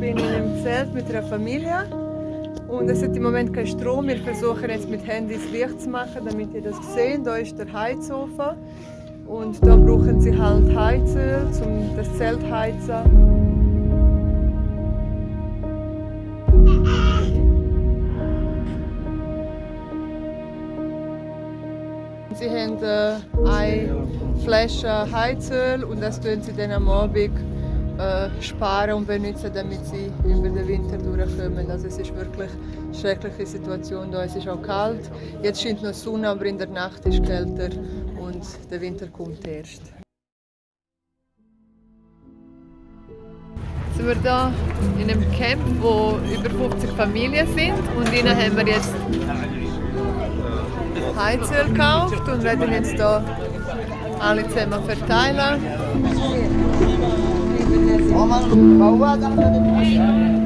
Zelt mit einer Familie. Und es hat im Moment keinen Strom. Wir versuchen jetzt mit Handys Licht zu machen, damit ihr das seht. Da ist der Heizofen. Und da brauchen sie halt Heizöl, um das Zelt zu heizen. Sie haben äh, eine Flasche Heizöl und das tun sie dann am Abend äh, sparen und benutzen, damit sie über den Winter durchkommen. Also es ist wirklich eine schreckliche Situation da. Es ist auch kalt. Jetzt scheint noch Sonne, aber in der Nacht ist es kälter und der Winter kommt erst. Jetzt sind wir hier in einem Camp, wo über 50 Familien sind und ihnen haben wir jetzt Heizöl gekauft und werden jetzt hier alle zusammen verteilen. Oh. Bawa kan, tak? tadi.